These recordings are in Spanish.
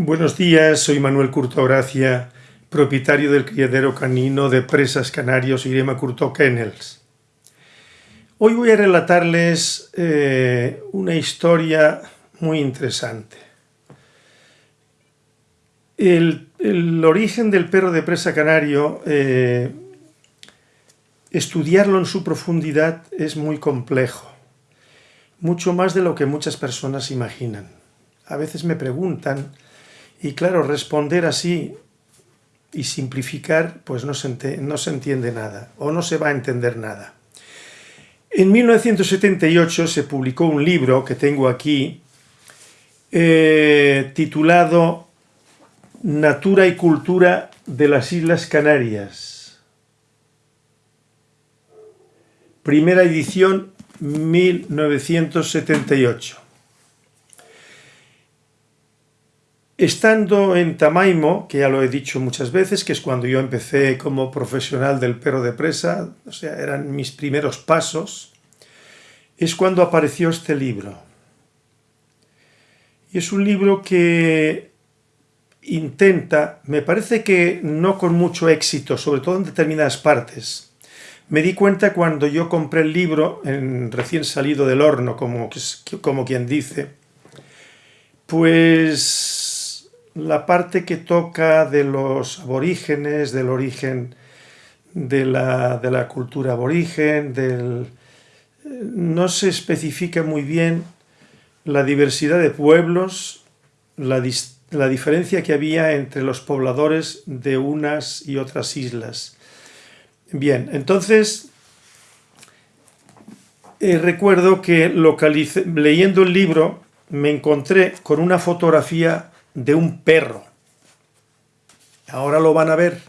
Buenos días, soy Manuel Curto Gracia, propietario del criadero canino de presas canarios Irema Curto Kennels. Hoy voy a relatarles eh, una historia muy interesante. El, origen del perro de presa canario, eh, estudiarlo en su profundidad es muy complejo, mucho más de lo que muchas personas imaginan. A veces me preguntan y claro, responder así y simplificar, pues no se, no se entiende nada, o no se va a entender nada. En 1978 se publicó un libro que tengo aquí, eh, titulado Natura y Cultura de las Islas Canarias. Primera edición, 1978. Estando en Tamaimo, que ya lo he dicho muchas veces, que es cuando yo empecé como profesional del perro de presa, o sea, eran mis primeros pasos, es cuando apareció este libro. Y es un libro que intenta, me parece que no con mucho éxito, sobre todo en determinadas partes. Me di cuenta cuando yo compré el libro, en, recién salido del horno, como, como quien dice, pues la parte que toca de los aborígenes, del origen de la, cultura aborigen, del, no se especifica muy bien la diversidad de pueblos, la, la, diferencia que había entre los pobladores de unas y otras islas. Bien, entonces eh, recuerdo que leyendo el libro me encontré con una fotografía de un perro. Ahora lo van a ver.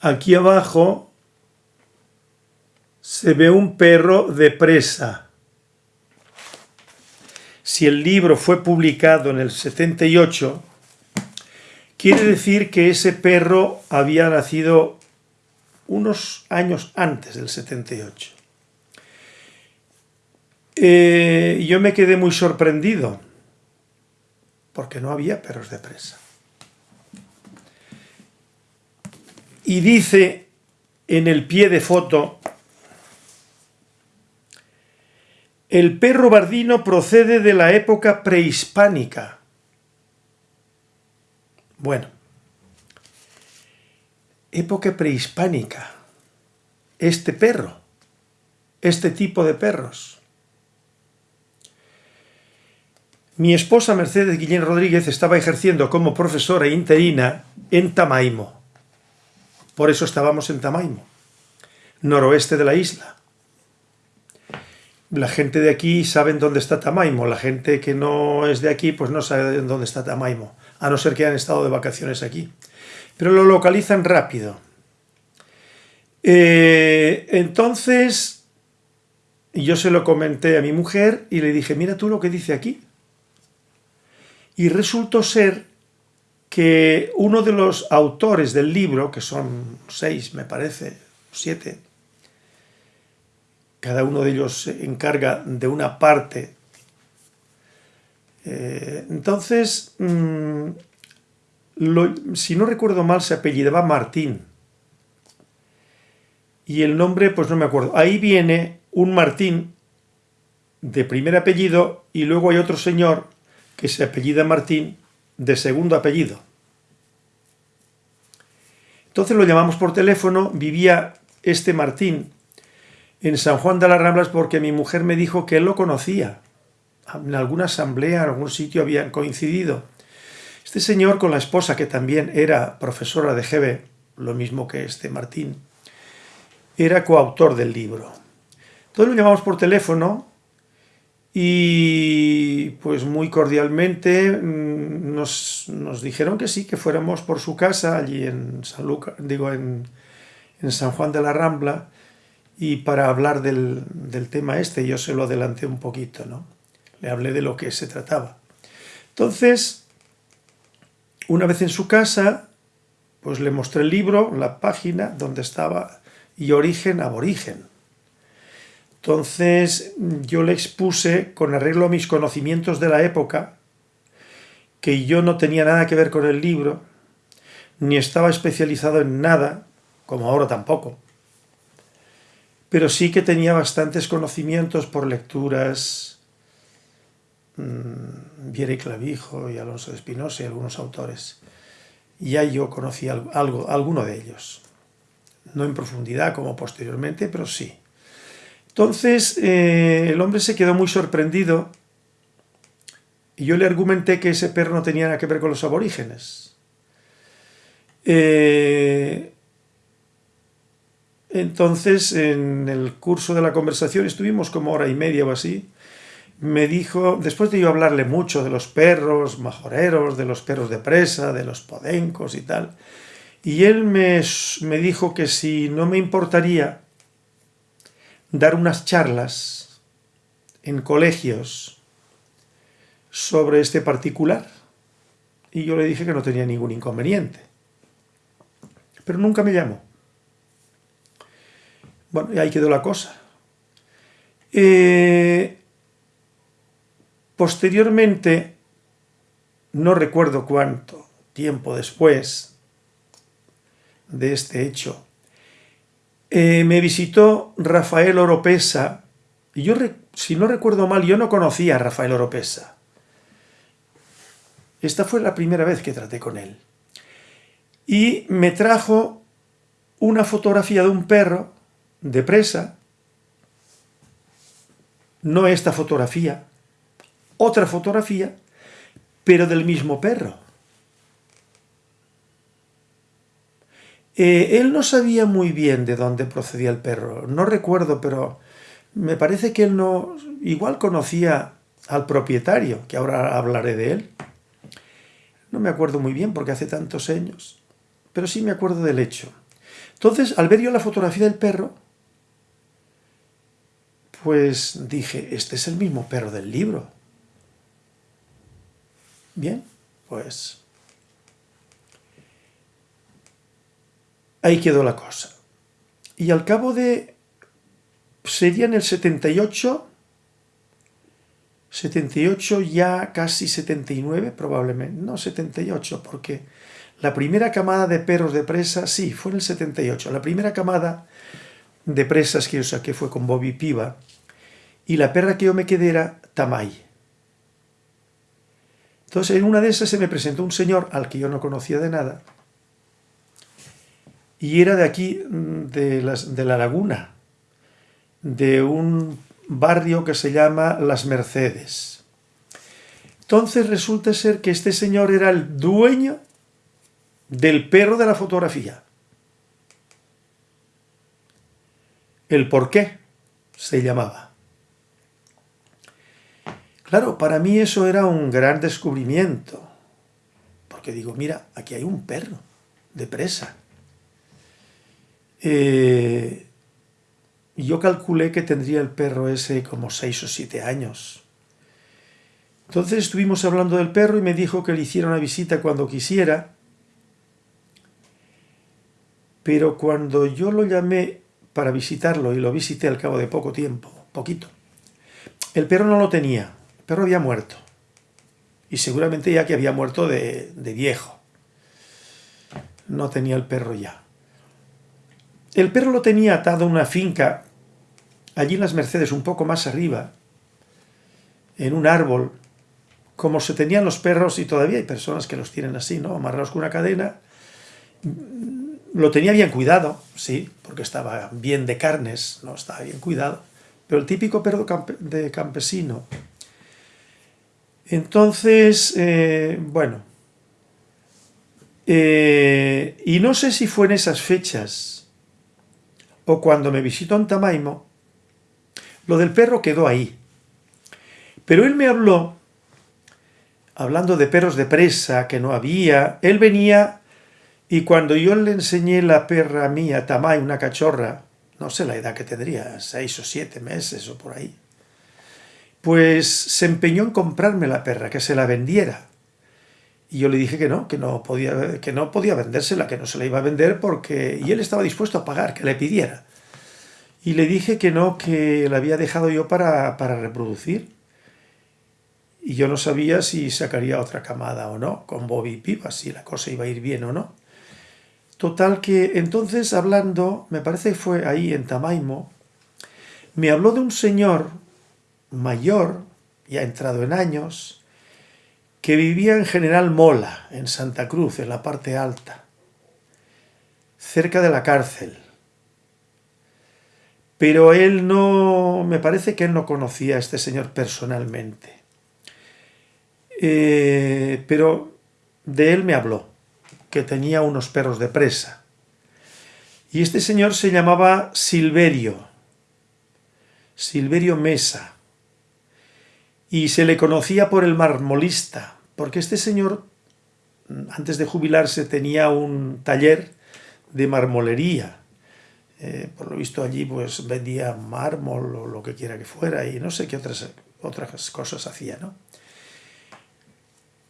Aquí abajo se ve un perro de presa. Si el libro fue publicado en el 78, quiere decir que ese perro había nacido unos años antes del 78. Eh, yo me quedé muy sorprendido, porque no había perros de presa. Y dice en el pie de foto, el perro bardino procede de la época prehispánica. Bueno, época prehispánica, este perro, este tipo de perros. Mi esposa Mercedes Guillén Rodríguez estaba ejerciendo como profesora interina en Tamaimo. Por eso estábamos en Tamaimo, noroeste de la isla. La gente de aquí sabe dónde está Tamaimo, la gente que no es de aquí pues no sabe dónde está Tamaimo, a no ser que hayan estado de vacaciones aquí. Pero lo localizan rápido. Eh, entonces, yo se lo comenté a mi mujer y le dije, mira tú lo que dice aquí. Y resultó ser que uno de los autores del libro, que son seis, me parece, siete, cada uno de ellos se encarga de una parte. Eh, entonces, mm, si no recuerdo mal, se apellidaba Martín. Y el nombre, pues no me acuerdo. Ahí viene un Martín de primer apellido y luego hay otro señor que se apellida Martín de segundo apellido. Entonces lo llamamos por teléfono, vivía este Martín en San Juan de las Ramblas porque mi mujer me dijo que él lo conocía. En alguna asamblea, en algún sitio habían coincidido. Este señor con la esposa, que también era profesora de GB, lo mismo que este Martín, era coautor del libro. Entonces lo llamamos por teléfono y pues muy cordialmente mm, nos, dijeron que sí, que fuéramos por su casa allí en San, digo, en, San Juan de la Rambla y para hablar del, del, tema este yo se lo adelanté un poquito, ¿no? Le hablé de lo que se trataba. Entonces, una vez en su casa, pues le mostré el libro, la página donde estaba y origen aborigen Entonces yo le expuse, con arreglo a mis conocimientos de la época, que yo no tenía nada que ver con el libro, ni estaba especializado en nada, como ahora tampoco, pero sí que tenía bastantes conocimientos por lecturas, mmm, Viera Clavijo y Alonso de Espinosa y algunos autores. Ya yo conocí algo, alguno de ellos, no en profundidad como posteriormente, pero sí. Entonces eh, el hombre se quedó muy sorprendido y yo le argumenté que ese perro no tenía nada que ver con los aborígenes. Eh, entonces, en el curso de la conversación, estuvimos como hora y media o así, me dijo, después de yo hablarle mucho de los perros majoreros, de los perros de presa, de los podencos y tal, y él me, me dijo que si no me importaría dar unas charlas en colegios sobre este particular, y yo le dije que no tenía ningún inconveniente. Pero nunca me llamó. Bueno, y ahí quedó la cosa. Eh, posteriormente, no recuerdo cuánto tiempo después de este hecho, eh, me visitó Rafael Oropesa, y yo, si no recuerdo mal, yo no conocía a Rafael Oropesa. Esta fue la primera vez que traté con él. Y me trajo una fotografía de un perro de presa, no esta fotografía, otra fotografía, pero del mismo perro. Eh, él no sabía muy bien de dónde procedía el perro, no recuerdo, pero me parece que él no, igual conocía al propietario, que ahora hablaré de él. No me acuerdo muy bien porque hace tantos años, pero sí me acuerdo del hecho. Entonces, al ver yo la fotografía del perro, pues dije, este es el mismo perro del libro. Bien, pues ahí quedó la cosa. Y al cabo de, sería en el 78, 78 ya casi 79 probablemente, no 78 porque la primera camada de perros de presa, sí, fue en el 78, la primera camada de presas que yo saqué fue con Bobby Piva, y la perra que yo me quedé era Tamay. Entonces en una de esas se me presentó un señor al que yo no conocía de nada, y era de aquí, mm, de, las, de la laguna, de un barrio que se llama Las Mercedes. Entonces resulta ser que este señor era el dueño del perro de la fotografía. El por qué se llamaba. Claro, para mí eso era un gran descubrimiento, porque digo, mira, aquí hay un perro de presa. Eh, yo calculé que tendría el perro ese como seis o siete años. Entonces estuvimos hablando del perro y me dijo que le hiciera una visita cuando quisiera, pero cuando yo lo llamé para visitarlo, y lo visité al cabo de poco tiempo, poquito, el perro no lo tenía, el perro había muerto, y seguramente ya que había muerto de, de viejo, no tenía el perro ya. El perro lo tenía atado a una finca, allí en las Mercedes, un poco más arriba, en un árbol, como se tenían los perros, y todavía hay personas que los tienen así, ¿no? Amarrados con una cadena, lo tenía bien cuidado, sí, porque estaba bien de carnes, no estaba bien cuidado, pero el típico perro de campesino. Entonces, eh, bueno, eh, y no sé si fue en esas fechas o cuando me visitó en Tamaimo, lo del perro quedó ahí. Pero él me habló, hablando de perros de presa que no había, él venía y cuando yo le enseñé la perra mía, Tamay, una cachorra, no sé la edad que tendría, seis o siete meses o por ahí, pues se empeñó en comprarme la perra, que se la vendiera. Y yo le dije que no, que no podía, que no podía vendérsela, que no se la iba a vender porque... Y él estaba dispuesto a pagar, que le pidiera. Y le dije que no, que la había dejado yo para, para reproducir. Y yo no sabía si sacaría otra camada o no, con Bobby y Pipa, si la cosa iba a ir bien o no. Total que entonces hablando, me parece que fue ahí en Tamaimo, me habló de un señor mayor, ya entrado en años, que vivía en General Mola, en Santa Cruz, en la parte alta, cerca de la cárcel. Pero él no, me parece que él no conocía a este señor personalmente. Eh, pero de él me habló, que tenía unos perros de presa. Y este señor se llamaba Silverio, Silverio Mesa, y se le conocía por el marmolista, porque este señor, antes de jubilarse, tenía un taller de marmolería, eh, por lo visto allí pues vendía mármol o lo que quiera que fuera y no sé qué otras, otras cosas hacía, ¿no?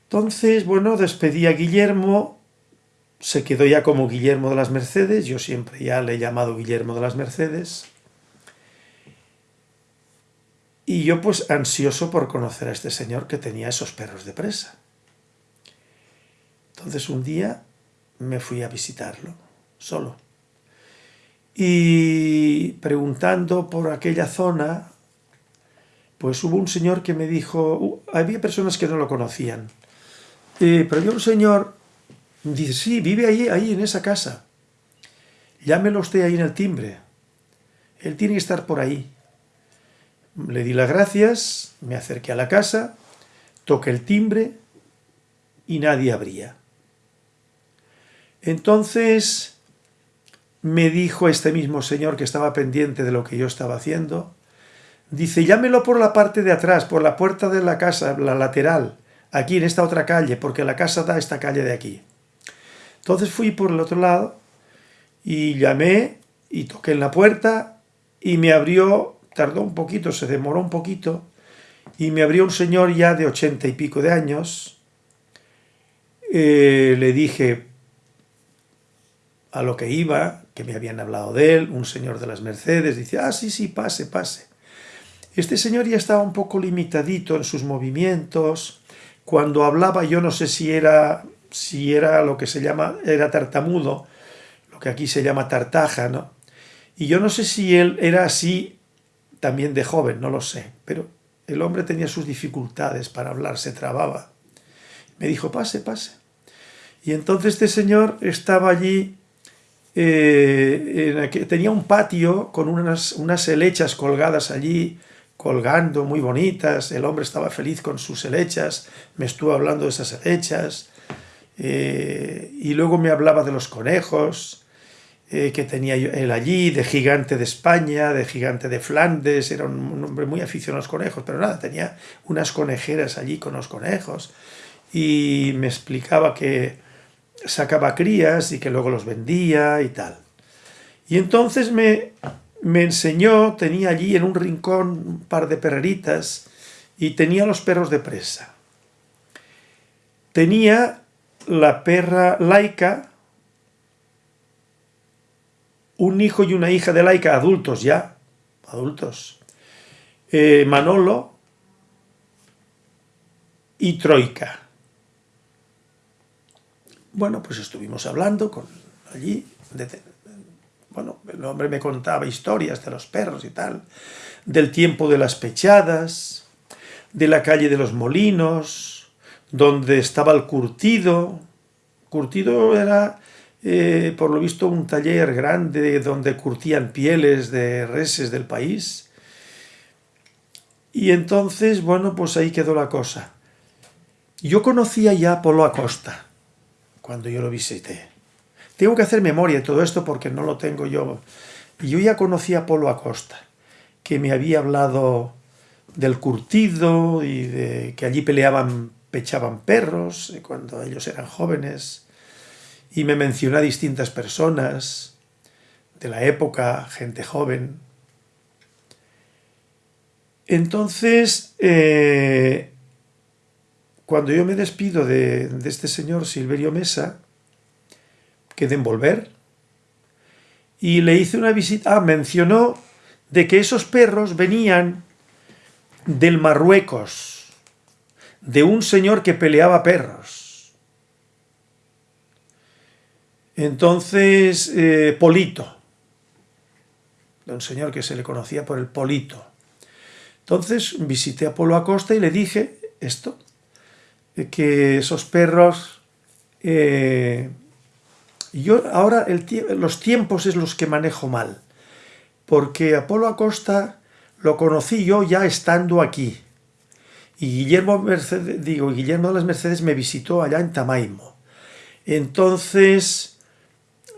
Entonces, bueno, despedí a Guillermo, se quedó ya como Guillermo de las Mercedes, yo siempre ya le he llamado Guillermo de las Mercedes, y yo pues ansioso por conocer a este señor que tenía esos perros de presa. Entonces un día me fui a visitarlo, solo. Y preguntando por aquella zona, pues hubo un señor que me dijo, uh, había personas que no lo conocían, pero había un señor, dice, sí, vive ahí, ahí en esa casa, llámelo usted ahí en el timbre, él tiene que estar por ahí. Le di las gracias, me acerqué a la casa, toqué el timbre y nadie abría. Entonces me dijo este mismo señor que estaba pendiente de lo que yo estaba haciendo, dice, llámelo por la parte de atrás, por la puerta de la casa, la lateral, aquí en esta otra calle, porque la casa da a esta calle de aquí. Entonces fui por el otro lado y llamé y toqué en la puerta y me abrió, tardó un poquito, se demoró un poquito, y me abrió un señor ya de ochenta y pico de años. Eh, le dije, a lo que iba, que me habían hablado de él, un señor de las Mercedes, dice, ah, sí, sí, pase, pase. Este señor ya estaba un poco limitadito en sus movimientos, cuando hablaba yo no sé si era, si era lo que se llama, era tartamudo, lo que aquí se llama tartaja, ¿no? Y yo no sé si él era así también de joven, no lo sé, pero el hombre tenía sus dificultades para hablar, se trababa. Me dijo, pase, pase. Y entonces este señor estaba allí eh, tenía un patio con unas, unas helechas colgadas allí, colgando, muy bonitas, el hombre estaba feliz con sus helechas, me estuvo hablando de esas helechas, eh, y luego me hablaba de los conejos, eh, que tenía él allí, de gigante de España, de gigante de Flandes, era un hombre muy aficionado a los conejos, pero nada, tenía unas conejeras allí con los conejos, y me explicaba que sacaba crías y que luego los vendía y tal. Y entonces me, me enseñó, tenía allí en un rincón un par de perreritas y tenía los perros de presa. Tenía la perra laica, un hijo y una hija de laica, adultos ya, adultos, eh, Manolo y Troika. Bueno, pues estuvimos hablando con allí, bueno, el hombre me contaba historias de los perros y tal, del tiempo de las pechadas, de la calle de los molinos, donde estaba el curtido. Curtido era, eh, por lo visto, un taller grande donde curtían pieles de reses del país. Y entonces, bueno, pues ahí quedó la cosa. Yo conocía ya a Polo Acosta, cuando yo lo visité. Tengo que hacer memoria de todo esto porque no lo tengo yo. Yo ya conocía a Polo Acosta, que me había hablado del curtido y de que allí peleaban, pechaban perros eh, cuando ellos eran jóvenes. Y me mencionó a distintas personas de la época, gente joven. Entonces, eh, cuando yo me despido de, este señor Silverio Mesa, que de envolver, y le hice una visita, ah, mencionó de que esos perros venían del Marruecos, de un señor que peleaba perros. Entonces, eh, Polito, de un señor que se le conocía por el Polito. Entonces visité a Polo Acosta y le dije esto, que esos perros... Eh, yo ahora los tiempos es los que manejo mal, porque Apolo Acosta lo conocí yo ya estando aquí. Y Guillermo, Mercedes, digo, Guillermo de las Mercedes me visitó allá en Tamaimo. Entonces,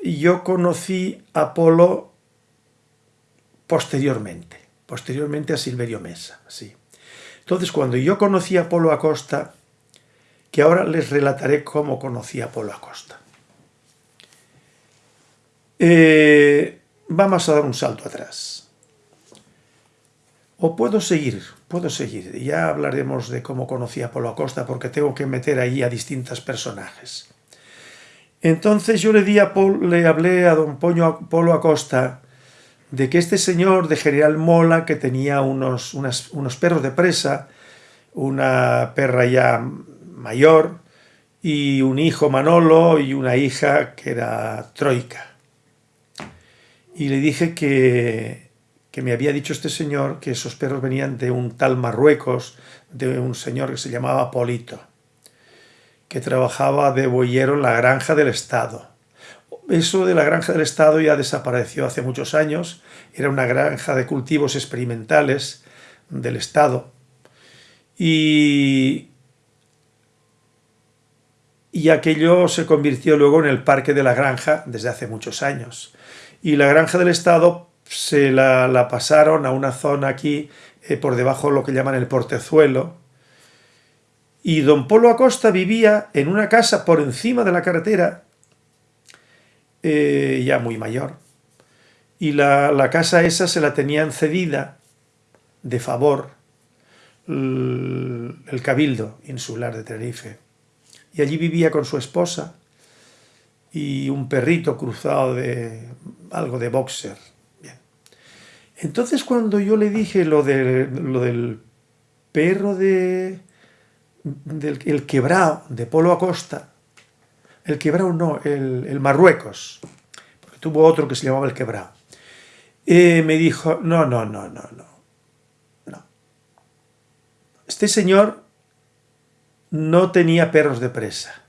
yo conocí a Apolo posteriormente, posteriormente a Silverio Mesa, sí. Entonces, cuando yo conocí a Apolo Acosta, que ahora les relataré cómo conocí a Apolo Acosta. Eh, vamos a dar un salto atrás. O puedo seguir, puedo seguir. Ya hablaremos de cómo conocí a Polo Acosta porque tengo que meter ahí a distintos personajes. Entonces yo le, di a le hablé a don Polo Acosta de que este señor de General Mola, que tenía unos, unos perros de presa, una perra ya mayor, y un hijo Manolo y una hija que era Troika. Y le dije que, me había dicho este señor que esos perros venían de un tal Marruecos, de un señor que se llamaba Polito, que trabajaba de boyero en la granja del Estado. Eso de la granja del Estado ya desapareció hace muchos años, era una granja de cultivos experimentales del Estado. Y, y aquello se convirtió luego en el parque de la granja desde hace muchos años y la granja del Estado se la, pasaron a una zona aquí eh, por debajo de lo que llaman el portezuelo y don Polo Acosta vivía en una casa por encima de la carretera eh, ya muy mayor y la, casa esa se la tenían cedida de favor el, Cabildo Insular de Tenerife y allí vivía con su esposa y un perrito cruzado de algo de boxer. Entonces cuando yo le dije lo, de, lo del perro de del el quebrao de Polo Acosta, el quebrao no, el, Marruecos, porque tuvo otro que se llamaba el quebrao, eh, me dijo, no, no, no, no, no, no. Este señor no tenía perros de presa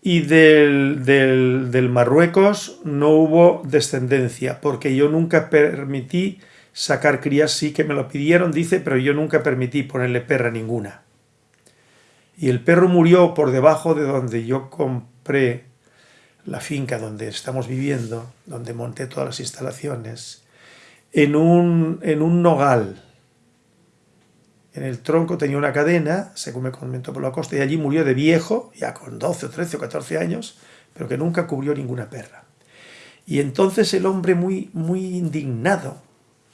y del, del, Marruecos no hubo descendencia, porque yo nunca permití sacar crías, sí que me lo pidieron, dice, pero yo nunca permití ponerle perra ninguna. Y el perro murió por debajo de donde yo compré la finca donde estamos viviendo, donde monté todas las instalaciones, en un, en un nogal, en el tronco tenía una cadena, según me comentó por la costa, y allí murió de viejo, ya con 12 o 13 o 14 años, pero que nunca cubrió ninguna perra. Y entonces el hombre muy, muy indignado,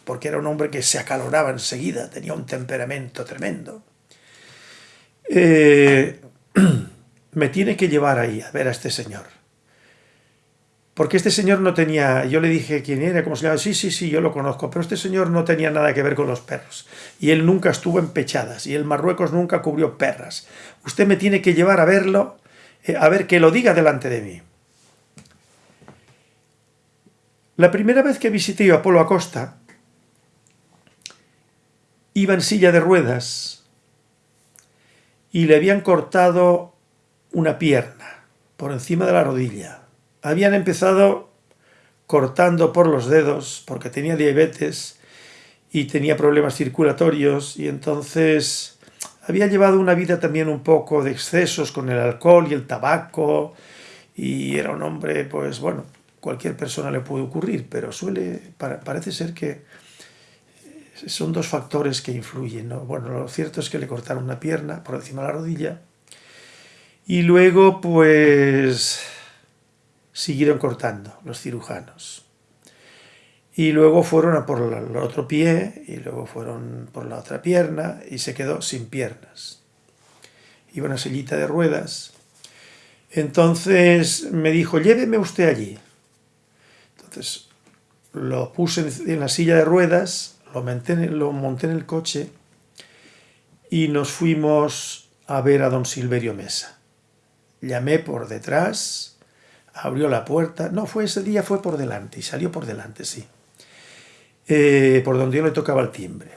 porque era un hombre que se acaloraba enseguida, tenía un temperamento tremendo, eh, me tiene que llevar ahí a ver a este señor. Porque este señor no tenía, yo le dije quién era, cómo se llama, sí, sí, sí, yo lo conozco, pero este señor no tenía nada que ver con los perros. Y él nunca estuvo en pechadas, y el Marruecos nunca cubrió perras. Usted me tiene que llevar a verlo, eh, a ver que lo diga delante de mí. La primera vez que visité a Polo Acosta, iba en silla de ruedas y le habían cortado una pierna por encima de la rodilla. Habían empezado cortando por los dedos porque tenía diabetes y tenía problemas circulatorios y entonces había llevado una vida también un poco de excesos con el alcohol y el tabaco y era un hombre, pues bueno, cualquier persona le puede ocurrir, pero suele, parece ser que son dos factores que influyen. Bueno, lo cierto es que le cortaron una pierna por encima de la rodilla y luego pues siguieron cortando los cirujanos. Y luego fueron a por el otro pie, y luego fueron por la otra pierna, y se quedó sin piernas. Iba una sillita de ruedas. Entonces me dijo, lléveme usted allí. Entonces lo puse en la silla de ruedas, lo monté, lo monté en el coche y nos fuimos a ver a don Silverio Mesa. Llamé por detrás, abrió la puerta, no, fue ese día, fue por delante, y salió por delante, sí, eh, por donde yo le tocaba el timbre.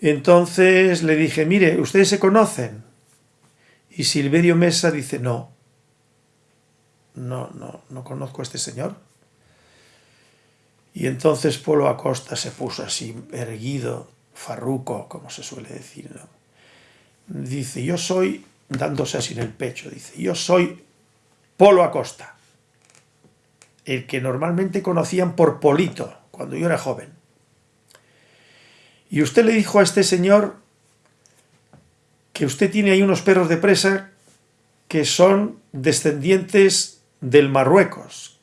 Entonces le dije, mire, ¿ustedes se conocen? Y Silverio Mesa dice, no, no, no, no conozco a este señor. Y entonces Polo Acosta se puso así, erguido, farruco, como se suele decir. Dice, yo soy, dándose así en el pecho, dice, yo soy Polo Acosta, el que normalmente conocían por Polito, cuando yo era joven. Y usted le dijo a este señor que usted tiene ahí unos perros de presa que son descendientes del Marruecos.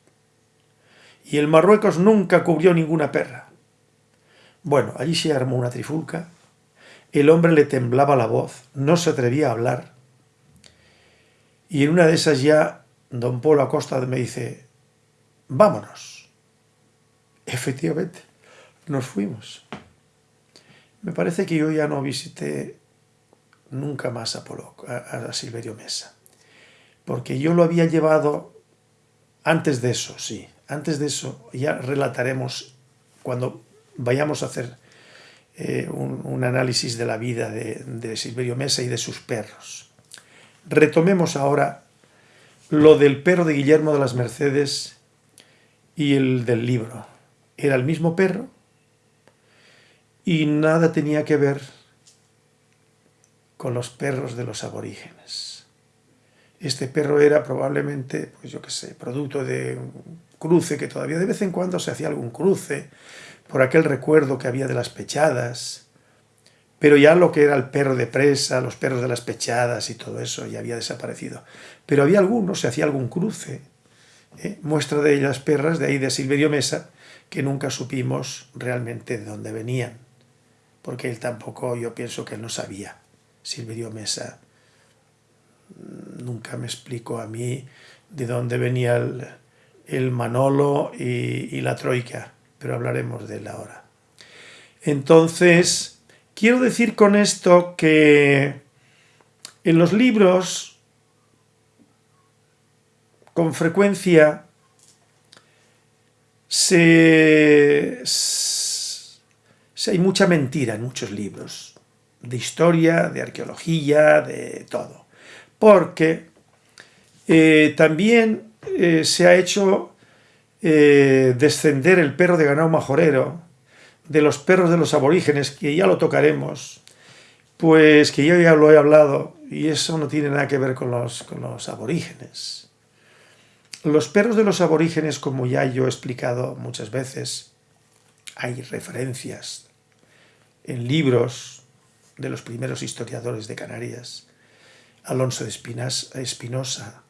Y el Marruecos nunca cubrió ninguna perra. Bueno, allí se armó una trifulca. El hombre le temblaba la voz, no se atrevía a hablar. Y en una de esas ya, don Polo Acosta me dice, vámonos. Efectivamente, nos fuimos. Me parece que yo ya no visité nunca más a, Polo, a, a Silverio Mesa, porque yo lo había llevado antes de eso, sí, antes de eso ya relataremos cuando vayamos a hacer eh, un, análisis de la vida de, de Silverio Mesa y de sus perros. Retomemos ahora lo del perro de Guillermo de las Mercedes y el del libro. Era el mismo perro y nada tenía que ver con los perros de los aborígenes. Este perro era probablemente, pues yo qué sé, producto de cruce, que todavía de vez en cuando se hacía algún cruce, por aquel recuerdo que había de las pechadas, pero ya lo que era el perro de presa, los perros de las pechadas y todo eso ya había desaparecido. Pero había algunos, se hacía algún cruce, ¿eh? muestra de las perras de ahí de Silverio Mesa, que nunca supimos realmente de dónde venían, porque él tampoco, yo pienso que él no sabía. Silverio Mesa nunca me explicó a mí de dónde venía el, el Manolo y, la Troika, pero hablaremos de él ahora. Entonces, quiero decir con esto que en los libros, con frecuencia, hay mucha mentira en muchos libros, de historia, de arqueología, de todo. Porque eh, también eh, se ha hecho eh, descender el perro de ganado majorero de los perros de los aborígenes, que ya lo tocaremos, pues que yo ya lo he hablado y eso no tiene nada que ver con los, con los aborígenes. Los perros de los aborígenes, como ya yo he explicado muchas veces, hay referencias en libros de los primeros historiadores de Canarias, Alonso de Espinosa,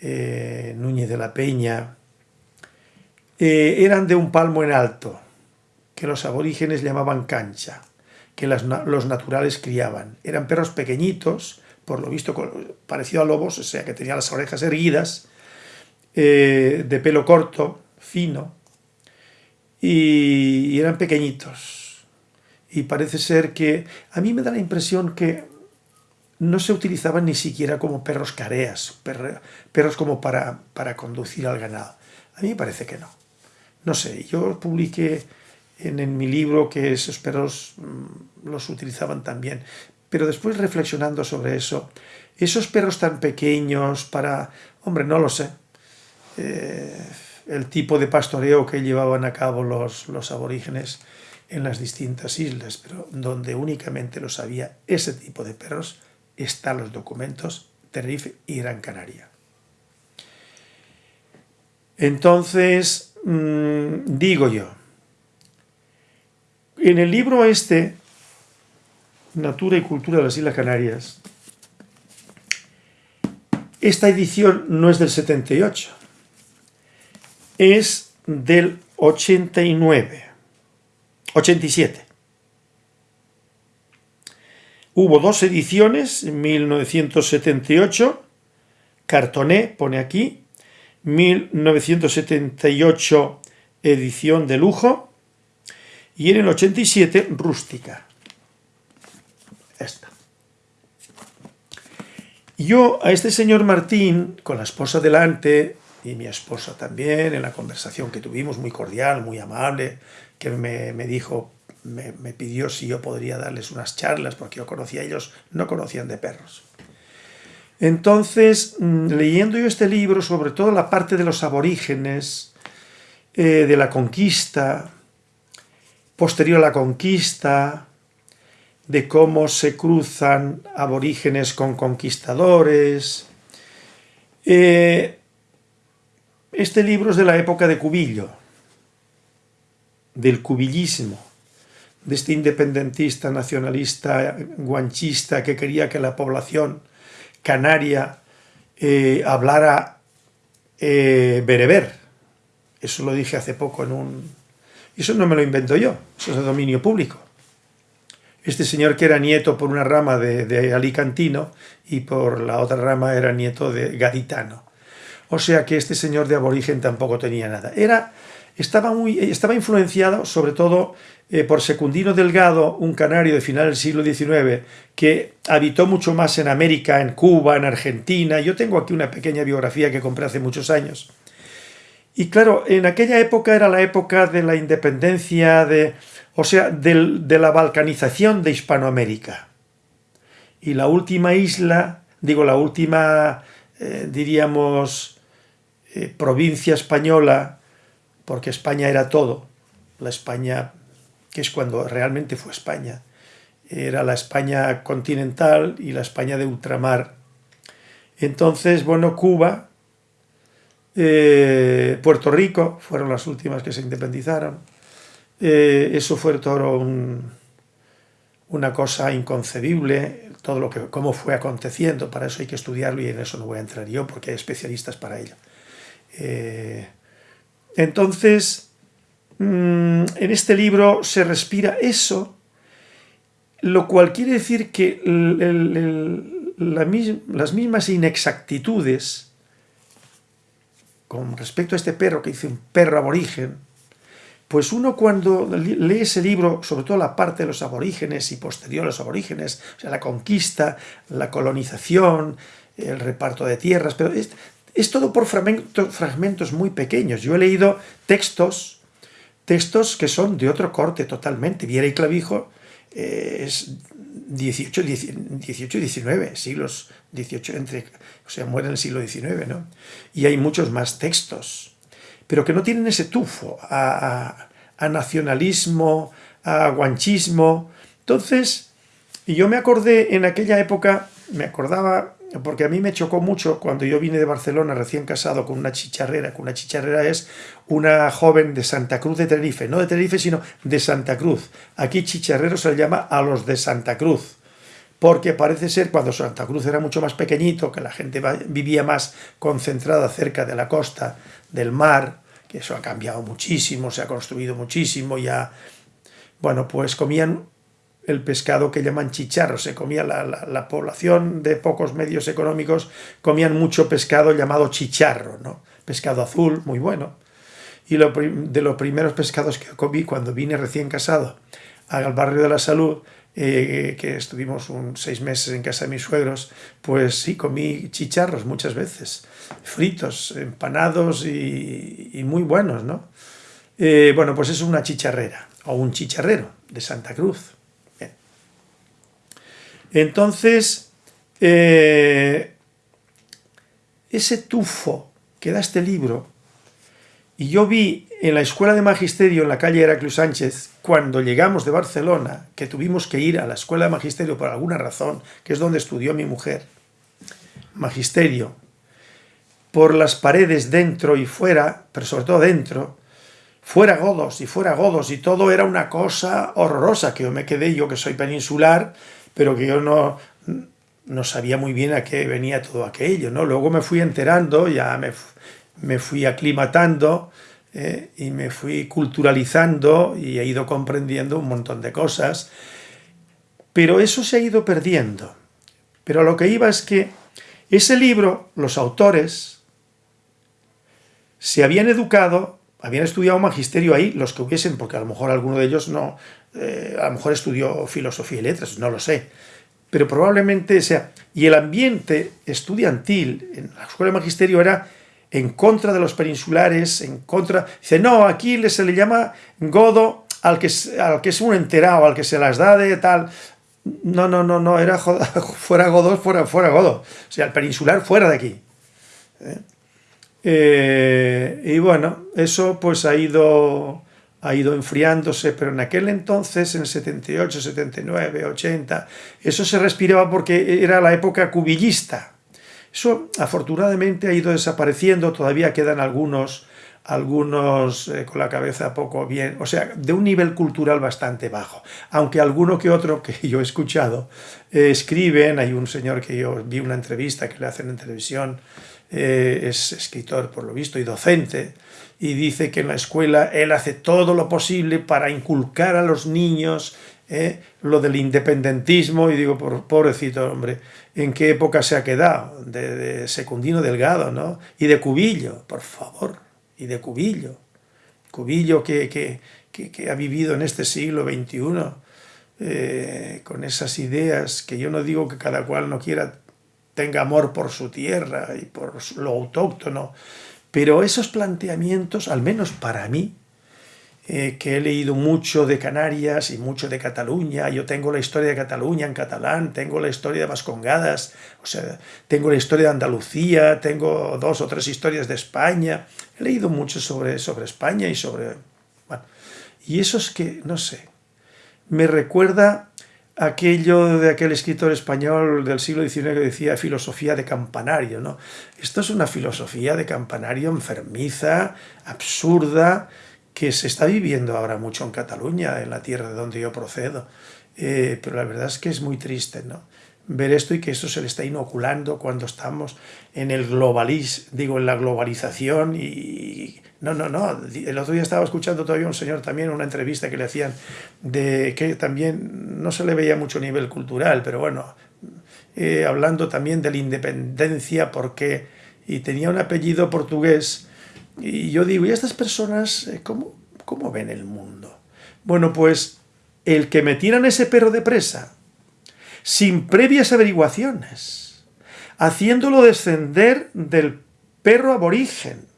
eh, Núñez de la Peña, eh, eran de un palmo en alto, que los aborígenes llamaban cancha, que los naturales criaban. Eran perros pequeñitos, por lo visto parecido a lobos, o sea que tenían las orejas erguidas, eh, de pelo corto, fino, y, y eran pequeñitos. Y parece ser que, a mí me da la impresión que no se utilizaban ni siquiera como perros careas, perros como para, para conducir al ganado. A mí me parece que no. No sé, yo publiqué en, en mi libro que esos perros mmm, los utilizaban también, pero después reflexionando sobre eso, esos perros tan pequeños para, hombre, no lo sé, eh, el tipo de pastoreo que llevaban a cabo los, los aborígenes en las distintas islas, pero donde únicamente los había ese tipo de perros, están los documentos Tenerife y Gran Canaria. Entonces, mmm, digo yo, en el libro este, Natura y Cultura de las Islas Canarias, esta edición no es del 78, es del 89, 87. Hubo dos ediciones, en 1978, Cartoné pone aquí, 1978 edición de lujo, y en el 87 rústica. Esta. Yo a este señor Martín, con la esposa delante, y mi esposa también, en la conversación que tuvimos, muy cordial, muy amable, que me, dijo, me, me, pidió si yo podría darles unas charlas, porque yo conocía, ellos no conocían de perros. Entonces, mm, leyendo yo este libro, sobre todo la parte de los aborígenes, eh, de la conquista, posterior a la conquista, de cómo se cruzan aborígenes con conquistadores. Eh, este libro es de la época de Cubillo, del cubillismo, de este independentista, nacionalista, guanchista que quería que la población canaria eh, hablara eh, bereber. Eso lo dije hace poco en un... Eso no me lo invento yo, eso es de dominio público. Este señor que era nieto por una rama de, alicantino y por la otra rama era nieto de gaditano. O sea que este señor de aborigen tampoco tenía nada. Era, estaba, muy, estaba influenciado sobre todo eh, por Secundino Delgado, un canario de final del siglo XIX, que habitó mucho más en América, en Cuba, en Argentina. Yo tengo aquí una pequeña biografía que compré hace muchos años. Y claro, en aquella época era la época de la independencia, de, o sea, de, la balcanización de Hispanoamérica. Y la última isla, digo, la última, eh, diríamos, eh, provincia española, porque España era todo, la España que es cuando realmente fue España. Era la España continental y la España de ultramar. Entonces, bueno, Cuba, eh, Puerto Rico, fueron las últimas que se independizaron. Eh, eso fue todo una cosa inconcebible, todo lo que, cómo fue aconteciendo, para eso hay que estudiarlo y en eso no voy a entrar yo porque hay especialistas para ello. Eh, entonces, en este libro se respira eso, lo cual quiere decir que las mismas inexactitudes con respecto a este perro que dice un perro aborigen, pues uno cuando lee ese libro, sobre todo la parte de los aborígenes y posterior a los aborígenes, o sea, la conquista, la colonización, el reparto de tierras, pero es, todo por fragmentos muy pequeños. Yo he leído textos textos que son de otro corte totalmente. Viera y Clavijo eh, es 18, 18 y 19, siglos 18, entre, o sea, muere en el siglo XIX, ¿no? Y hay muchos más textos, pero que no tienen ese tufo a, a nacionalismo, a guanchismo. Entonces, yo me acordé en aquella época, me acordaba porque a mí me chocó mucho cuando yo vine de Barcelona recién casado con una chicharrera, que una chicharrera es una joven de Santa Cruz de Tenerife, no de Tenerife sino de Santa Cruz. Aquí chicharrero se le llama a los de Santa Cruz, porque parece ser cuando Santa Cruz era mucho más pequeñito, que la gente vivía más concentrada cerca de la costa, del mar, que eso ha cambiado muchísimo, se ha construido muchísimo, ya, bueno, pues comían el pescado que llaman chicharro. Se comía la, población de pocos medios económicos, comían mucho pescado llamado chicharro, ¿no? Pescado azul, muy bueno. Y lo, de los primeros pescados que comí cuando vine recién casado al barrio de la salud, eh, que estuvimos un, seis meses en casa de mis suegros, pues sí, comí chicharros muchas veces, fritos, empanados y, muy buenos, ¿no? Eh, bueno, pues es una chicharrera, o un chicharrero de Santa Cruz. Entonces, eh, ese tufo que da este libro, y yo vi en la escuela de magisterio en la calle Heraclio Sánchez, cuando llegamos de Barcelona, que tuvimos que ir a la escuela de magisterio por alguna razón, que es donde estudió mi mujer, magisterio, por las paredes dentro y fuera, pero sobre todo dentro, fuera godos y fuera godos, y todo era una cosa horrorosa, que yo me quedé, yo que soy peninsular, pero que yo no, no sabía muy bien a qué venía todo aquello, ¿no? Luego me fui enterando, ya me, me fui aclimatando ¿eh? y me fui culturalizando y he ido comprendiendo un montón de cosas, pero eso se ha ido perdiendo. Pero lo que iba es que ese libro, los autores, se habían educado habían estudiado magisterio ahí, los que hubiesen, porque a lo mejor alguno de ellos no, eh, a lo mejor estudió filosofía y letras, no lo sé, pero probablemente sea, y el ambiente estudiantil en la escuela de magisterio era en contra de los peninsulares, en contra, dice, no, aquí se le llama godo al que, al que es un enterado, al que se las da de tal, no, no, no, no, era fuera godo, fuera, fuera godo, o sea, el peninsular fuera de aquí. ¿eh? Eh, y bueno, eso pues ha ido, ha ido enfriándose, pero en aquel entonces, en el 78, 79, 80, eso se respiraba porque era la época cubillista. Eso afortunadamente ha ido desapareciendo, todavía quedan algunos, algunos eh, con la cabeza poco bien, o sea, de un nivel cultural bastante bajo. Aunque alguno que otro que yo he escuchado eh, escriben, hay un señor que yo vi una entrevista que le hacen en televisión, eh, es escritor por lo visto y docente, y dice que en la escuela él hace todo lo posible para inculcar a los niños eh, lo del independentismo, y digo, pobrecito hombre, ¿en qué época se ha quedado? De, Secundino Delgado, ¿no? Y de Cubillo, por favor, y de Cubillo. Cubillo que, que, que, ha vivido en este siglo XXI, eh, con esas ideas que yo no digo que cada cual no quiera tenga amor por su tierra y por lo autóctono, pero esos planteamientos, al menos para mí, eh, que he leído mucho de Canarias y mucho de Cataluña, yo tengo la historia de Cataluña en catalán, tengo la historia de Vascongadas, o sea, tengo la historia de Andalucía, tengo dos o tres historias de España, he leído mucho sobre, sobre España y sobre... Y eso es que, no sé, me recuerda aquello de aquel escritor español del siglo XIX que decía filosofía de campanario, ¿no? Esto es una filosofía de campanario enfermiza, absurda, que se está viviendo ahora mucho en Cataluña, en la tierra de donde yo procedo. Eh, pero la verdad es que es muy triste, ¿no? Ver esto y que esto se le está inoculando cuando estamos en el globalis, digo, en la globalización y no, no, no. El otro día estaba escuchando todavía un señor también, una entrevista que le hacían, de que también no se le veía mucho nivel cultural, pero bueno, eh, hablando también de la independencia, porque, y tenía un apellido portugués, y yo digo, ¿y estas personas eh, cómo, cómo ven el mundo? Bueno, pues el que metieran ese perro de presa, sin previas averiguaciones, haciéndolo descender del perro aborigen,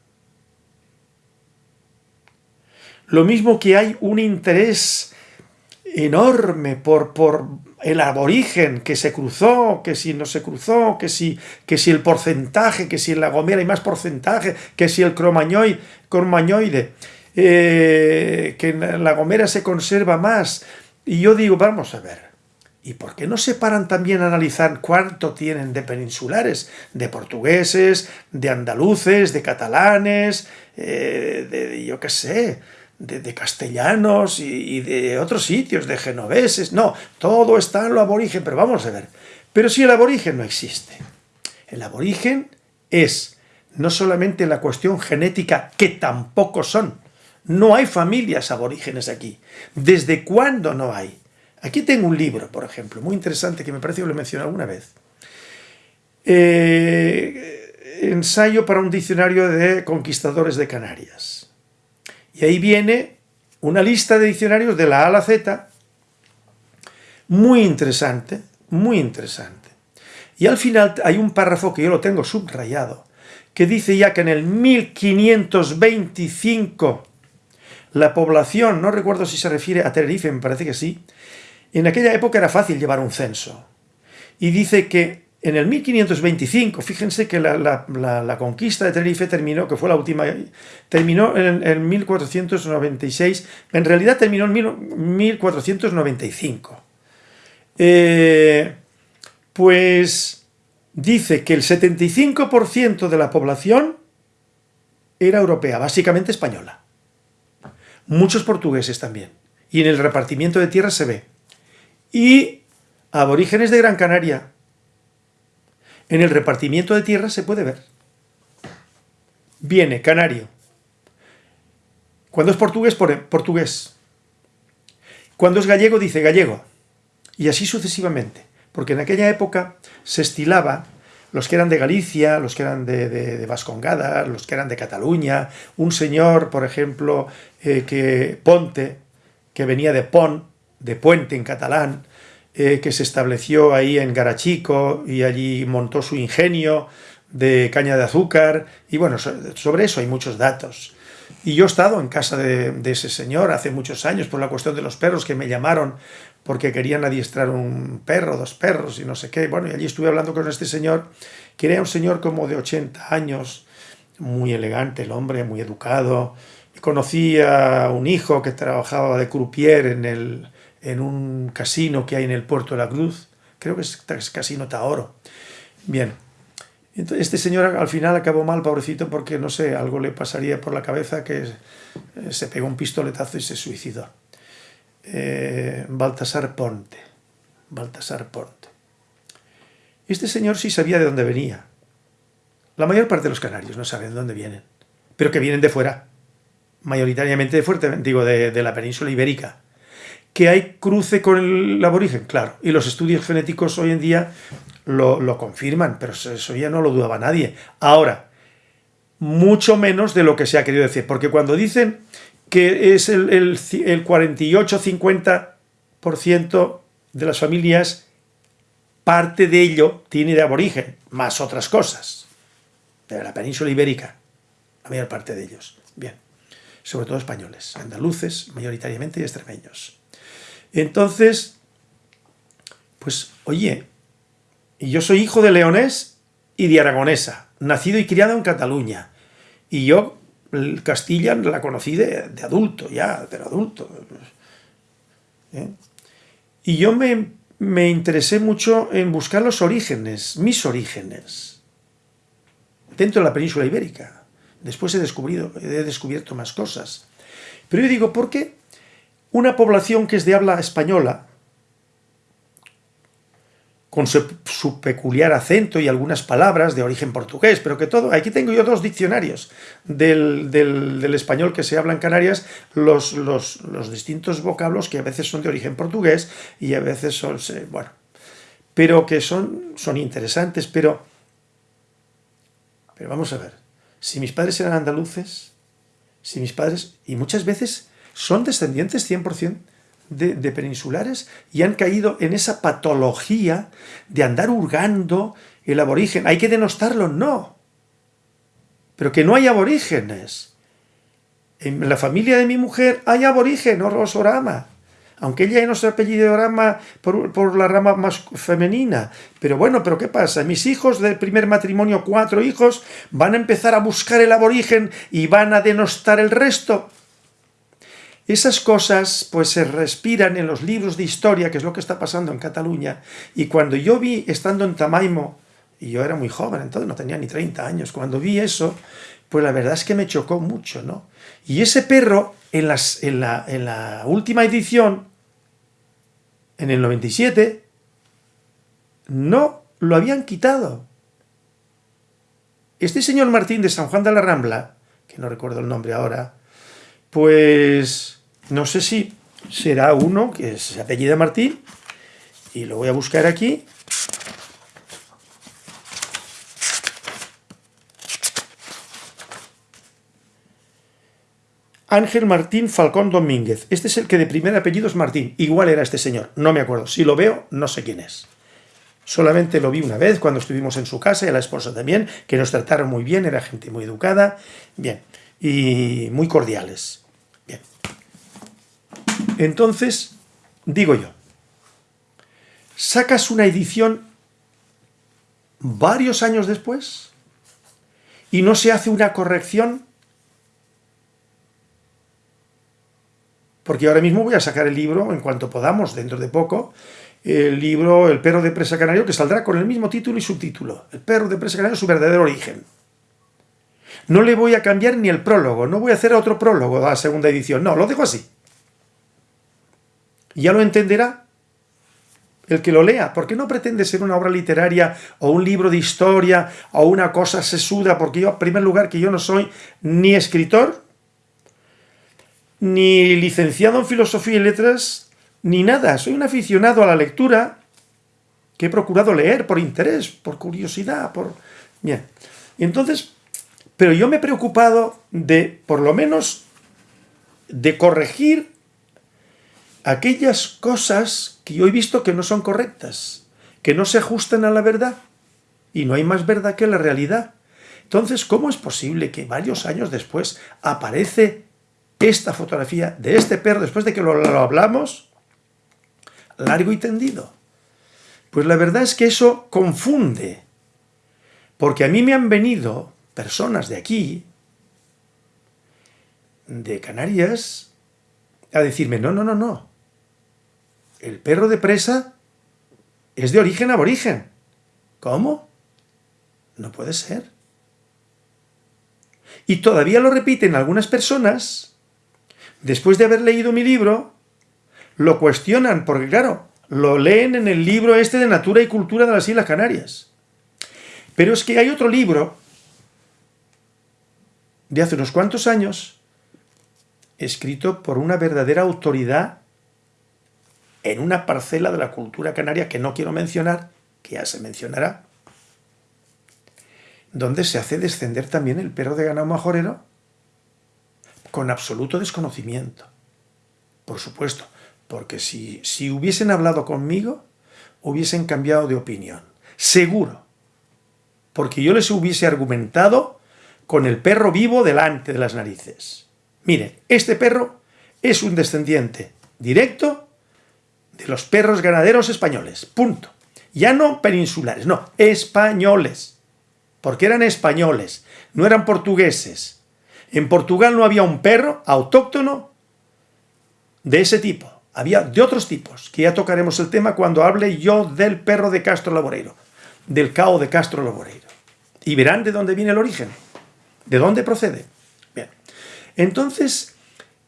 Lo mismo que hay un interés enorme por, por el aborigen que se cruzó, que si no se cruzó, que si, que si el porcentaje, que si en la gomera hay más porcentaje, que si el cromañoide, cromañoide eh, que en la gomera se conserva más. Y yo digo, vamos a ver, ¿y por qué no se paran también a analizar cuánto tienen de peninsulares, de portugueses, de andaluces, de catalanes, eh, de yo qué sé, de, castellanos y, de otros sitios, de genoveses. No, todo está en lo aborigen, pero vamos a ver. Pero si el aborigen no existe. El aborigen es no solamente la cuestión genética, que tampoco son. No hay familias aborígenes aquí. ¿Desde cuándo no hay? Aquí tengo un libro, por ejemplo, muy interesante, que me parece que lo mencioné alguna vez. Eh, ensayo para un diccionario de conquistadores de Canarias y ahí viene una lista de diccionarios de la A a la Z, muy interesante, muy interesante. Y al final hay un párrafo que yo lo tengo subrayado, que dice ya que en el 1525 la población, no recuerdo si se refiere a Tenerife, me parece que sí, en aquella época era fácil llevar un censo. Y dice que en el 1525, fíjense que la, conquista de Tenerife terminó, que fue la última, terminó en, 1496, en realidad terminó en 1495. Eh, pues dice que el 75% de la población era europea, básicamente española. Muchos portugueses también. Y en el repartimiento de tierras se ve. Y aborígenes de Gran Canaria, en el repartimiento de tierras se puede ver. Viene canario. Cuando es portugués, pone portugués. Cuando es gallego, dice gallego. Y así sucesivamente. Porque en aquella época se estilaba los que eran de Galicia, los que eran de, de, Vascongada, los que eran de Cataluña, un señor, por ejemplo, eh, que Ponte, que venía de Pont, de Puente en catalán, eh, que se estableció ahí en Garachico y allí montó su ingenio de caña de azúcar, y bueno, sobre eso hay muchos datos. Y yo he estado en casa de, ese señor hace muchos años por la cuestión de los perros que me llamaron porque querían adiestrar un perro, dos perros y no sé qué. Bueno, y allí estuve hablando con este señor, que era un señor como de 80 años, muy elegante el hombre, muy educado. Conocí a un hijo que trabajaba de croupier en, el, en un casino que hay en el puerto de la Cruz, creo que es, Casino Taoro. Bien, este señor al final acabó mal, pobrecito, porque, no sé, algo le pasaría por la cabeza que eh, se pegó un pistoletazo y se suicidó. Eh, Baltasar Ponte. Baltasar Ponte. Este señor sí sabía de dónde venía. La mayor parte de los canarios no saben de dónde vienen, pero que vienen de fuera, mayoritariamente de fuerte, digo, de, de la península ibérica. ¿Que hay cruce con el aborigen? Claro. Y los estudios genéticos hoy en día lo, confirman, pero eso ya no lo dudaba nadie. Ahora, mucho menos de lo que se ha querido decir, porque cuando dicen que es el, el, el 48-50% de las familias, parte de ello tiene de aborigen, más otras cosas, de la península ibérica, la mayor parte de ellos. Bien, sobre todo españoles, andaluces, mayoritariamente y extremeños. Entonces, pues, oye, yo soy hijo de leonés y de aragonesa, nacido y criado en Cataluña. Y yo Castilla la conocí de, adulto, ya, de adulto. ¿Eh? Y yo me, me interesé mucho en buscar los orígenes, mis orígenes, dentro de la península ibérica. Después he, descubrido, he descubierto más cosas. Pero yo digo, ¿por qué una población que es de habla española, con su, peculiar acento y algunas palabras de origen portugués, pero que todo, aquí tengo yo dos diccionarios del, español que se habla en Canarias, los, los, distintos vocablos que a veces son de origen portugués y a veces son, bueno, pero que son, son interesantes, pero, pero vamos a ver, si mis padres eran andaluces, si mis padres, y muchas veces son descendientes 100%, de, peninsulares y han caído en esa patología de andar hurgando el aborigen. ¿Hay que denostarlo? No. Pero que no hay aborígenes. En la familia de mi mujer hay aborigen, Rosorama. Aunque ella no se apellido Orama por, por la rama más femenina. Pero bueno, ¿pero qué pasa? Mis hijos del primer matrimonio, cuatro hijos, van a empezar a buscar el aborigen y van a denostar el resto. Esas cosas pues se respiran en los libros de historia, que es lo que está pasando en Cataluña, y cuando yo vi, estando en Tamaimo, y yo era muy joven, entonces no tenía ni 30 años, cuando vi eso, pues la verdad es que me chocó mucho, ¿no? Y ese perro, en, las, en, la, en la última edición, en el 97, no lo habían quitado. Este señor Martín de San Juan de la Rambla, que no recuerdo el nombre ahora, pues no sé si será uno que se apellida Martín, y lo voy a buscar aquí. Ángel Martín Falcón Domínguez. Este es el que de primer apellido es Martín. Igual era este señor, no me acuerdo. Si lo veo, no sé quién es. Solamente lo vi una vez cuando estuvimos en su casa y a la esposa también, que nos trataron muy bien, era gente muy educada, bien, y muy cordiales. Entonces, digo yo, sacas una edición varios años después y no se hace una corrección porque ahora mismo voy a sacar el libro en cuanto podamos, dentro de poco, el libro El perro de presa canario, que saldrá con el mismo título y subtítulo. El perro de presa canario, su verdadero origen. No le voy a cambiar ni el prólogo, no voy a hacer otro prólogo a la segunda edición, no, lo dejo así ya lo entenderá el que lo lea, porque no pretende ser una obra literaria o un libro de historia o una cosa sesuda, porque yo, en primer lugar, que yo no soy ni escritor, ni licenciado en filosofía y letras, ni nada. Soy un aficionado a la lectura que he procurado leer por interés, por curiosidad, por... Bien, entonces, pero yo me he preocupado de, por lo menos, de corregir aquellas cosas que yo he visto que no son correctas, que no se ajustan a la verdad, y no hay más verdad que la realidad. Entonces, ¿cómo es posible que varios años después aparece esta fotografía de este perro, después de que lo, lo hablamos, largo y tendido? Pues la verdad es que eso confunde, porque a mí me han venido personas de aquí, de Canarias, a decirme, no, no, no, no, el perro de presa es de origen aborigen. ¿Cómo? No puede ser. Y todavía lo repiten algunas personas, después de haber leído mi libro, lo cuestionan, porque claro, lo leen en el libro este de Natura y Cultura de las Islas Canarias. Pero es que hay otro libro de hace unos cuantos años, escrito por una verdadera autoridad en una parcela de la cultura canaria que no quiero mencionar, que ya se mencionará, donde se hace descender también el perro de ganado majorero con absoluto desconocimiento. Por supuesto, porque si, si hubiesen hablado conmigo, hubiesen cambiado de opinión. Seguro. Porque yo les hubiese argumentado con el perro vivo delante de las narices. Mire, este perro es un descendiente directo de los perros ganaderos españoles. Punto. Ya no peninsulares, no, españoles. Porque eran españoles, no eran portugueses. En Portugal no había un perro autóctono de ese tipo. Había de otros tipos, que ya tocaremos el tema cuando hable yo del perro de Castro Laboreiro, del cao de Castro Laboreiro. Y verán de dónde viene el origen, de dónde procede. Bien, entonces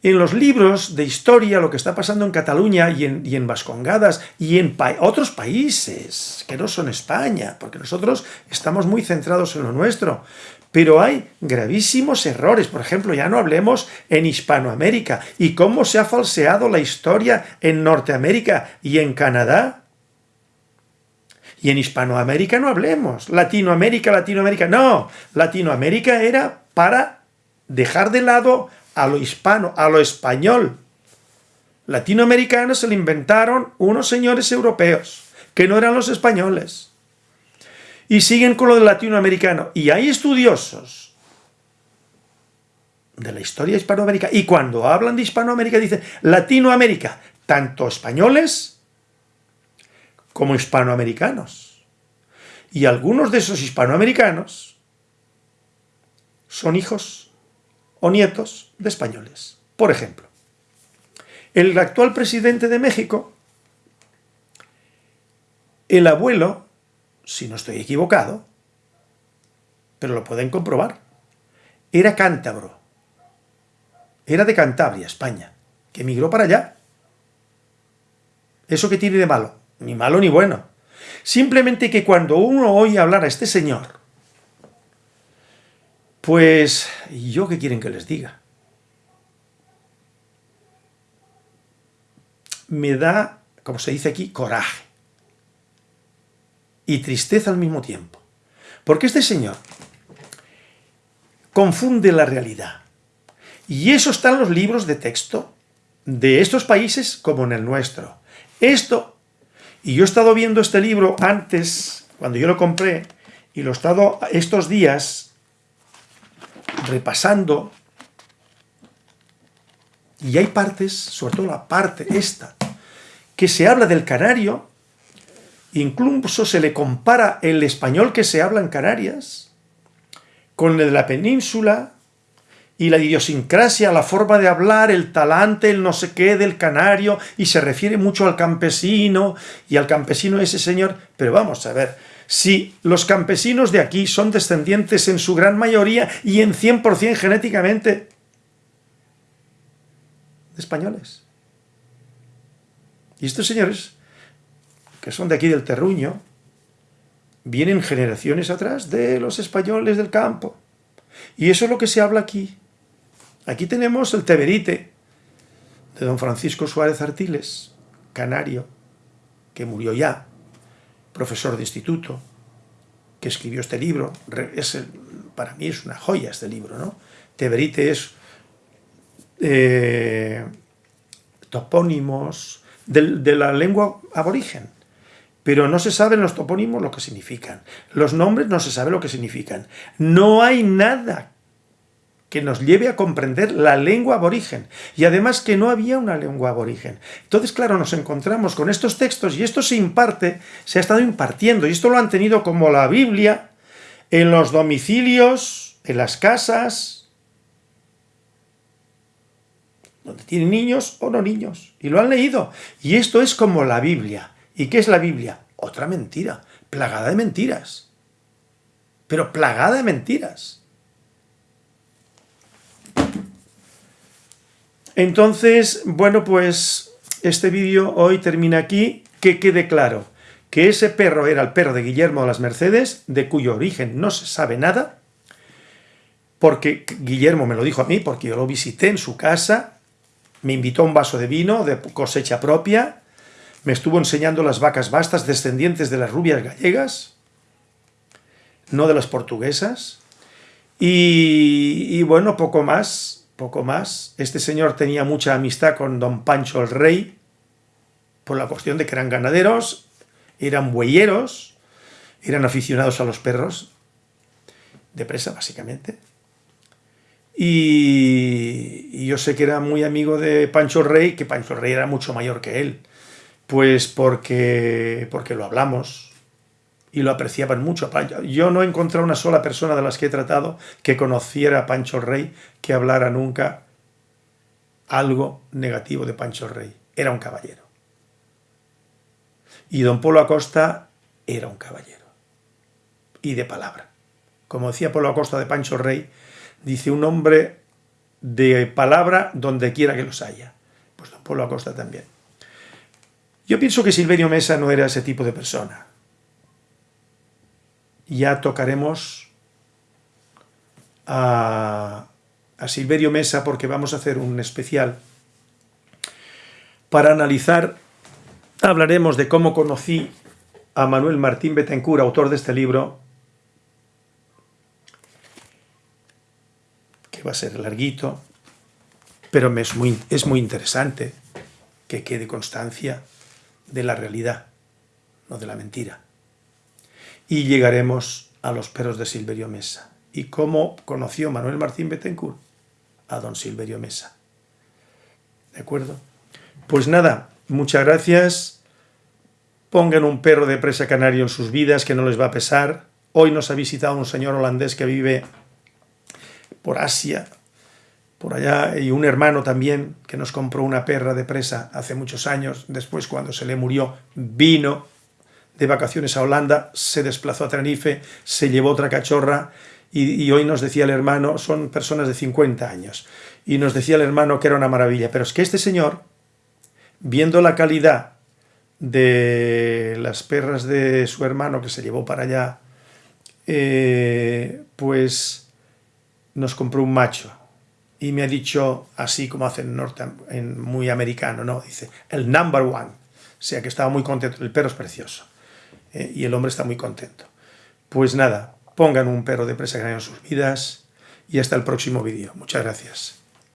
en los libros de historia, lo que está pasando en Cataluña y en, Vascongadas y en otros países que no son España, porque nosotros estamos muy centrados en lo nuestro, pero hay gravísimos errores. Por ejemplo, ya no hablemos en Hispanoamérica y cómo se ha falseado la historia en Norteamérica y en Canadá. Y en Hispanoamérica no hablemos. Latinoamérica, Latinoamérica. No, Latinoamérica era para dejar de lado a lo hispano, a lo español. Latinoamericano se lo inventaron unos señores europeos, que no eran los españoles. Y siguen con lo del latinoamericano. Y hay estudiosos de la historia hispanoamérica, y cuando hablan de Hispanoamérica dicen Latinoamérica, tanto españoles como hispanoamericanos. Y algunos de esos hispanoamericanos son hijos o nietos de españoles. Por ejemplo, el actual presidente de México, el abuelo, si no estoy equivocado, pero lo pueden comprobar, era cántabro, era de Cantabria, España, que emigró para allá. ¿Eso qué tiene de malo? Ni malo ni bueno. Simplemente que cuando uno oye hablar a este señor, pues, ¿yo qué quieren que les diga? Me da, como se dice aquí, coraje y tristeza al mismo tiempo. Porque este señor confunde la realidad. Y eso está en los libros de texto de estos países como en el nuestro. Esto, y yo he estado viendo este libro antes, cuando yo lo compré, y lo he estado estos días repasando, y hay partes, sobre todo la parte esta, que se habla del canario, incluso se le compara el español que se habla en Canarias, con el de la península, y la idiosincrasia, la forma de hablar, el talante, el no sé qué del canario, y se refiere mucho al campesino, y al campesino ese señor, pero vamos a ver, si los campesinos de aquí son descendientes en su gran mayoría y en 100% genéticamente de españoles. Y estos señores, que son de aquí del terruño, vienen generaciones atrás de los españoles del campo. Y eso es lo que se habla aquí. Aquí tenemos el Teberite, de don Francisco Suárez Artiles, canario, que murió ya, profesor de instituto, que escribió este libro, es para mí es una joya este libro, ¿no? Teberite es eh, topónimos de, la lengua aborigen, pero no se saben los topónimos lo que significan, los nombres no se sabe lo que significan, no hay nada que nos lleve a comprender la lengua aborigen, y además que no había una lengua aborigen. Entonces, claro, nos encontramos con estos textos, y esto se imparte, se ha estado impartiendo, y esto lo han tenido como la Biblia, en los domicilios, en las casas, donde tienen niños o no niños, y lo han leído. Y esto es como la Biblia. ¿Y qué es la Biblia? Otra mentira, plagada de mentiras. Pero plagada de mentiras. Entonces, bueno, pues este vídeo hoy termina aquí. Que quede claro que ese perro era el perro de Guillermo de las Mercedes, de cuyo origen no se sabe nada, porque Guillermo me lo dijo a mí, porque yo lo visité en su casa, me invitó a un vaso de vino de cosecha propia, me estuvo enseñando las vacas bastas descendientes de las rubias gallegas, no de las portuguesas, y, y bueno, poco más, poco más. Este señor tenía mucha amistad con don Pancho el Rey, por la cuestión de que eran ganaderos, eran bueyeros, eran aficionados a los perros, de presa básicamente. Y, yo sé que era muy amigo de Pancho el Rey, que Pancho el Rey era mucho mayor que él, pues porque, porque lo hablamos, y lo apreciaban mucho. Yo no he encontrado una sola persona de las que he tratado que conociera a Pancho Rey que hablara nunca algo negativo de Pancho Rey. Era un caballero. Y don Polo Acosta era un caballero. Y de palabra. Como decía Polo Acosta de Pancho Rey, dice un hombre de palabra donde quiera que los haya. Pues don Polo Acosta también. Yo pienso que Silverio Mesa no era ese tipo de persona ya tocaremos a, Silverio Mesa porque vamos a hacer un especial para analizar, hablaremos de cómo conocí a Manuel Martín Betancourt, autor de este libro, que va a ser larguito, pero es muy, es muy interesante que quede constancia de la realidad, no de la mentira y llegaremos a los perros de Silverio Mesa. ¿Y cómo conoció Manuel Martín Betancourt? A don Silverio Mesa. ¿De acuerdo? Pues nada, muchas gracias. Pongan un perro de presa canario en sus vidas que no les va a pesar. Hoy nos ha visitado un señor holandés que vive por Asia, por allá, y un hermano también que nos compró una perra de presa hace muchos años. Después, cuando se le murió, vino de vacaciones a Holanda, se desplazó a Tenerife, se llevó otra cachorra y, hoy nos decía el hermano, son personas de 50 años, y nos decía el hermano que era una maravilla, pero es que este señor, viendo la calidad de las perras de su hermano que se llevó para allá, eh, pues nos compró un macho y me ha dicho, así como hace en, norte, en muy americano, ¿no? Dice, el number one. O sea que estaba muy contento, el perro es precioso. Eh, y el hombre está muy contento. Pues nada, pongan un perro de presa en sus vidas y hasta el próximo vídeo. Muchas gracias.